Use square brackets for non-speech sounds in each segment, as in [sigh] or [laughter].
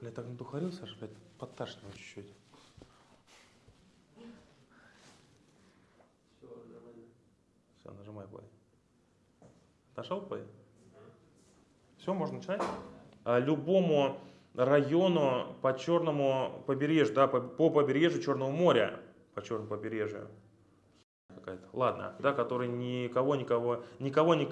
Бля, так надухарился аж, блядь, подташнивает чуть-чуть. Все, нажимай play. Нашел play? Все, можно начинать? А, любому району по черному побережью, да, по, по побережью Черного моря, по черному побережью, какая-то, ладно, да, который никого, никого, никого, не...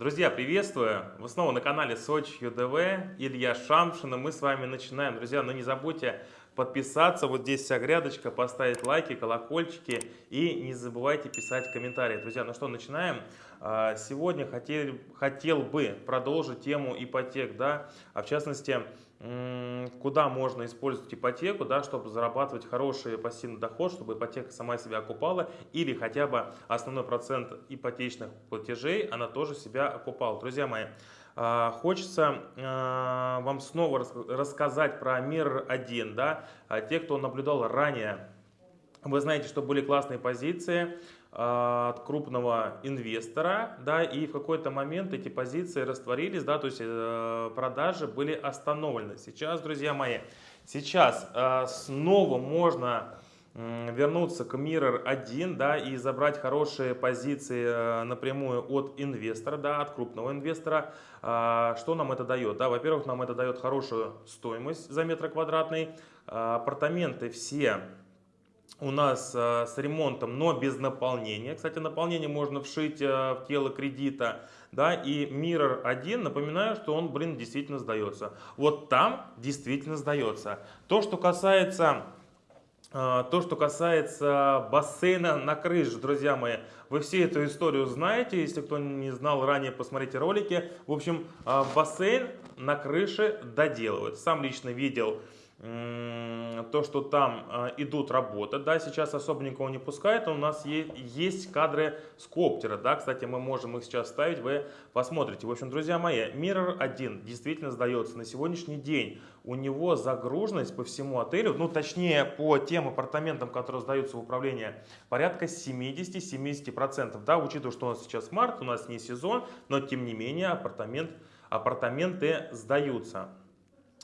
Друзья, приветствую! Вы снова на канале Сочи ЮДВ, Илья Шамшин, и мы с вами начинаем. Друзья, но не забудьте подписаться, вот здесь вся грядочка, поставить лайки, колокольчики и не забывайте писать комментарии. Друзья, ну что, начинаем. А, сегодня хотел, хотел бы продолжить тему ипотек, да, а в частности, куда можно использовать ипотеку, да, чтобы зарабатывать хороший пассивный доход, чтобы ипотека сама себя окупала, или хотя бы основной процент ипотечных платежей она тоже себя окупала. Друзья мои, а, Хочется а, вам снова рассказать про мир 1. Да? Те, кто наблюдал ранее, вы знаете, что были классные позиции. А, от крупного инвестора, да, и в какой-то момент эти позиции растворились, да, то есть э, продажи были остановлены. Сейчас, друзья мои, сейчас э, снова можно вернуться к Mirror 1 да, и забрать хорошие позиции э, напрямую от инвестора, да, от крупного инвестора. Что нам это дает? Да, Во-первых, нам это дает хорошую стоимость за метр квадратный. Апартаменты все у нас э, с ремонтом, но без наполнения. Кстати, наполнение можно вшить э, в тело кредита. Да, и Mirror 1, напоминаю, что он, блин, действительно сдается. Вот там действительно сдается. То, что касается... Э, то, что касается бассейна на крыше, друзья мои, вы все эту историю знаете. Если кто не знал ранее, посмотрите ролики. В общем, бассейн на крыше доделывают. Сам лично видел то, что там а, идут работы, да, сейчас особо никого не пускает, у нас есть кадры с коптера, да, кстати, мы можем их сейчас ставить, вы посмотрите. В общем, друзья мои, Mirror 1 действительно сдается на сегодняшний день, у него загруженность по всему отелю, ну, точнее, по тем апартаментам, которые сдаются в управление, порядка 70-70%, да, учитывая, что у нас сейчас март, у нас не сезон, но, тем не менее, апартамент, апартаменты сдаются.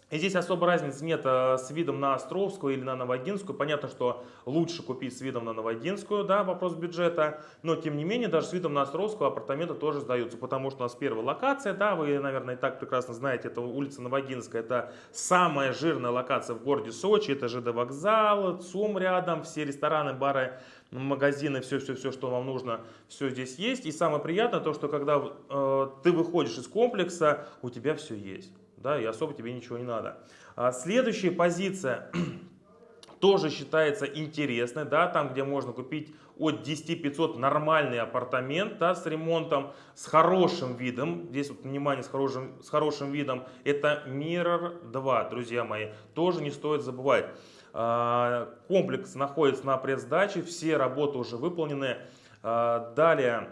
И здесь особо разницы нет э, с видом на Островскую или на Новогинскую. Понятно, что лучше купить с видом на Новогинскую, да, вопрос бюджета. Но, тем не менее, даже с видом на Островскую апартаменты тоже сдаются, потому что у нас первая локация, да, вы, наверное, и так прекрасно знаете, это улица Новогинская, это самая жирная локация в городе Сочи, это ЖД вокзал, ЦУМ рядом, все рестораны, бары, магазины, все-все-все, что вам нужно, все здесь есть. И самое приятное то, что когда э, ты выходишь из комплекса, у тебя все есть да, и особо тебе ничего не надо. А следующая позиция [clears throat] тоже считается интересной, да, там, где можно купить от 10 500 нормальный апартамент, да, с ремонтом, с хорошим видом, здесь вот, внимание, с хорошим, с хорошим видом, это Mirror 2, друзья мои, тоже не стоит забывать. А, комплекс находится на предсдаче, все работы уже выполнены. А, далее,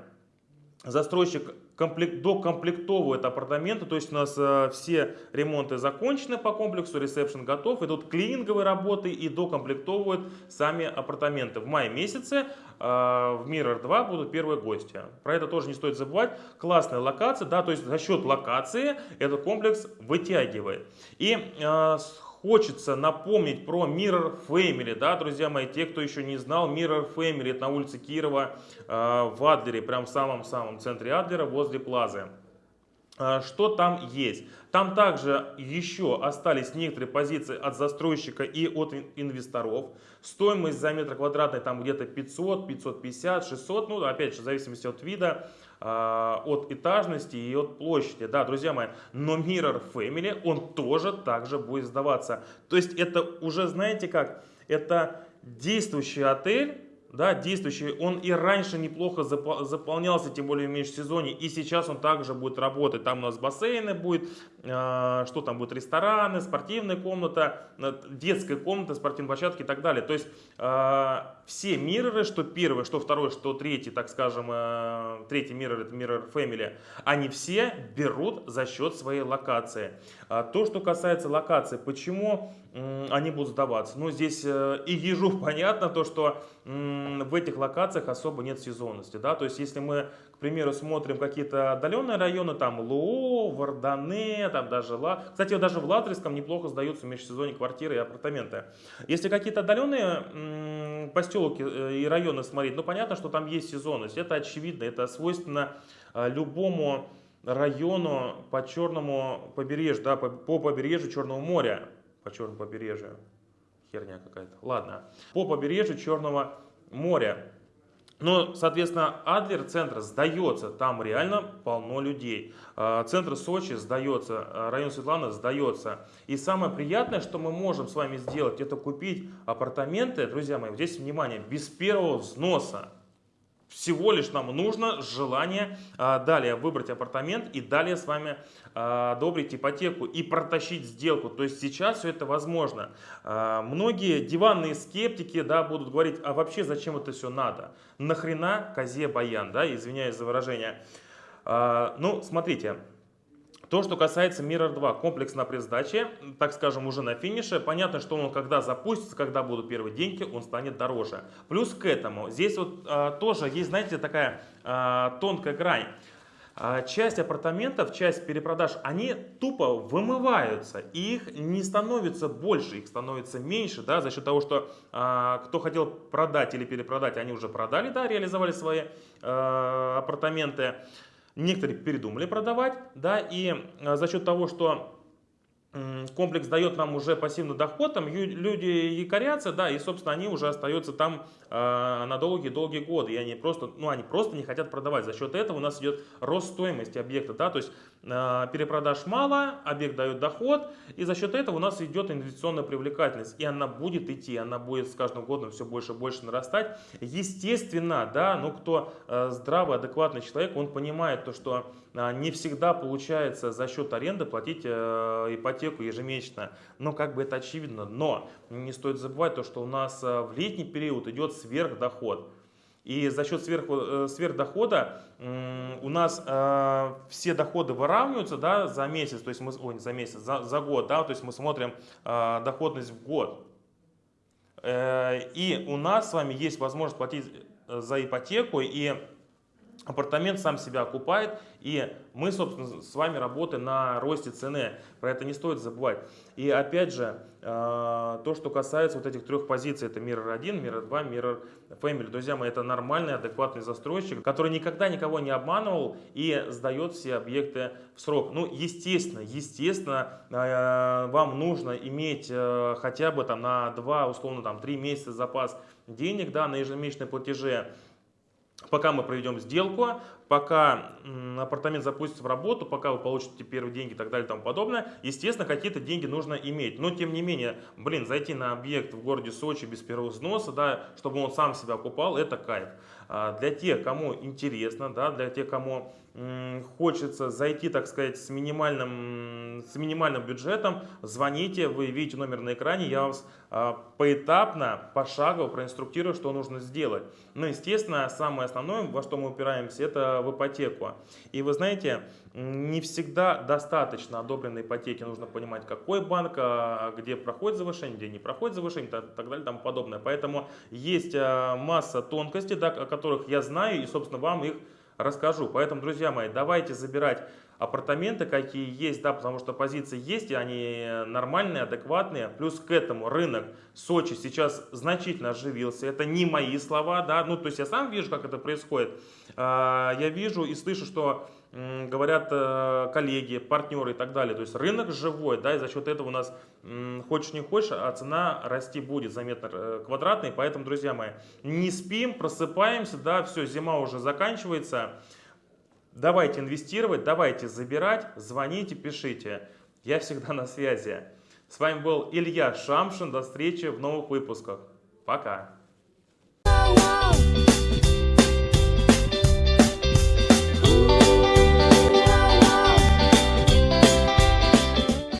застройщик комплект, докомплектовывают апартаменты, то есть у нас э, все ремонты закончены по комплексу, ресепшн готов, идут клининговые работы и докомплектовывают сами апартаменты. В мае месяце э, в Mirror 2 будут первые гости. Про это тоже не стоит забывать. Классная локация, да, то есть за счет локации этот комплекс вытягивает. И э, хочется напомнить про Mirror Family, да, друзья мои, те, кто еще не знал, Mirror Family, это на улице Кирова э, в Адлере, прям в самом-самом центре Адлера, возле Плазы. Э, что там есть? Там также еще остались некоторые позиции от застройщика и от инвесторов. Стоимость за метр квадратный там где-то 500, 550, 600, ну опять же в зависимости от вида. А, от этажности и от площади. Да, друзья мои, но Mirror Family, он тоже также будет сдаваться. То есть это уже, знаете как, это действующий отель, да, действующий, он и раньше неплохо заполнялся, тем более в межсезонье, и сейчас он также будет работать. Там у нас бассейны будет, э, что там будет, рестораны, спортивная комната, детская комната, спортивные площадки и так далее. То есть э, все мирроры, что первый, что второй, что третий, так скажем, э, третий миррор, это Mirror Family, они все берут за счет своей локации. А то, что касается локации, почему они будут сдаваться? Ну, здесь э, и ежу [laughs] понятно, то, что... В этих локациях особо нет сезонности, да, то есть если мы, к примеру, смотрим какие-то отдаленные районы, там Лоо, Вардане, там даже Ла, кстати, даже в Латриском неплохо сдаются в межсезонье квартиры и апартаменты. Если какие-то отдаленные поселки э, и районы смотреть, ну понятно, что там есть сезонность, это очевидно, это свойственно э, любому району по черному побережью, да, по, по побережью Черного моря, по черному побережью, херня какая-то, ладно, по побережью Черного моря. Но, соответственно, Адлер центр сдается, там реально полно людей. А, центр Сочи сдается, а, район Светлана сдается. И самое приятное, что мы можем с вами сделать, это купить апартаменты, друзья мои, здесь внимание, без первого взноса. Всего лишь нам нужно желание а, далее выбрать апартамент и далее с вами а, одобрить ипотеку и протащить сделку. То есть сейчас все это возможно. А, многие диванные скептики да, будут говорить, а вообще зачем это все надо? Нахрена козе баян, да, извиняюсь за выражение. А, ну, смотрите, то, что касается Mirror 2, комплекс на предсдаче, так скажем, уже на финише, понятно, что он когда запустится, когда будут первые деньги, он станет дороже. Плюс к этому, здесь вот а, тоже есть, знаете, такая а, тонкая грань. А, часть апартаментов, часть перепродаж, они тупо вымываются, и их не становится больше, их становится меньше, да, за счет того, что а, кто хотел продать или перепродать, они уже продали, да, реализовали свои а, апартаменты. Некоторые передумали продавать, да, и а, за счет того, что комплекс дает нам уже пассивный доход, там люди якорятся, да, и, собственно, они уже остаются там э, на долгие-долгие годы, и они просто, ну, они просто не хотят продавать. За счет этого у нас идет рост стоимости объекта, да, то есть э, перепродаж мало, объект дает доход, и за счет этого у нас идет инвестиционная привлекательность, и она будет идти, она будет с каждым годом все больше и больше нарастать. Естественно, да, ну, кто э, здравый, адекватный человек, он понимает то, что не всегда получается за счет аренды платить э, ипотеку ежемесячно. Но как бы это очевидно. Но не стоит забывать то, что у нас э, в летний период идет сверхдоход. И за счет сверх, э, сверхдохода у нас э, все доходы выравниваются да, за месяц, то есть мы, ой, за месяц, за, за год, да, то есть мы смотрим э, доходность в год. Э, и у нас с вами есть возможность платить за ипотеку, и апартамент сам себя окупает, и мы, собственно, с вами работаем на росте цены. Про это не стоит забывать. И опять же, э, то, что касается вот этих трех позиций, это Mirror 1, Mirror 2, Mirror Family. Друзья мои, это нормальный, адекватный застройщик, который никогда никого не обманывал и сдает все объекты в срок. Ну, естественно, естественно, э, вам нужно иметь э, хотя бы там на 2, условно, там 3 месяца запас денег, да, на ежемесячные платежи пока мы проведем сделку, пока апартамент запустится в работу, пока вы получите первые деньги и так далее и тому подобное, естественно, какие-то деньги нужно иметь. Но, тем не менее, блин, зайти на объект в городе Сочи без первого взноса, да, чтобы он сам себя окупал, это кайф. А для тех, кому интересно, да, для тех, кому хочется зайти, так сказать, с минимальным, с минимальным бюджетом, звоните, вы видите номер на экране, я вас а, поэтапно, пошагово проинструктирую, что нужно сделать. Но, естественно, самое основное, во что мы упираемся, это в ипотеку. И вы знаете, не всегда достаточно одобренной ипотеки, нужно понимать, какой банк, а, где проходит завышение, где не проходит завышение и так далее и тому подобное. Поэтому есть а, масса тонкостей, да, о которых я знаю, и, собственно, вам их расскажу. Поэтому, друзья мои, давайте забирать апартаменты, какие есть, да, потому что позиции есть, и они нормальные, адекватные. Плюс к этому рынок Сочи сейчас значительно оживился. Это не мои слова, да, ну, то есть я сам вижу, как это происходит. А, я вижу и слышу, что говорят э, коллеги, партнеры и так далее. То есть рынок живой, да, и за счет этого у нас хочешь не хочешь, а цена расти будет заметно э, квадратной. Поэтому, друзья мои, не спим, просыпаемся, да, все, зима уже заканчивается. Давайте инвестировать, давайте забирать, звоните, пишите. Я всегда на связи. С вами был Илья Шамшин. До встречи в новых выпусках. Пока.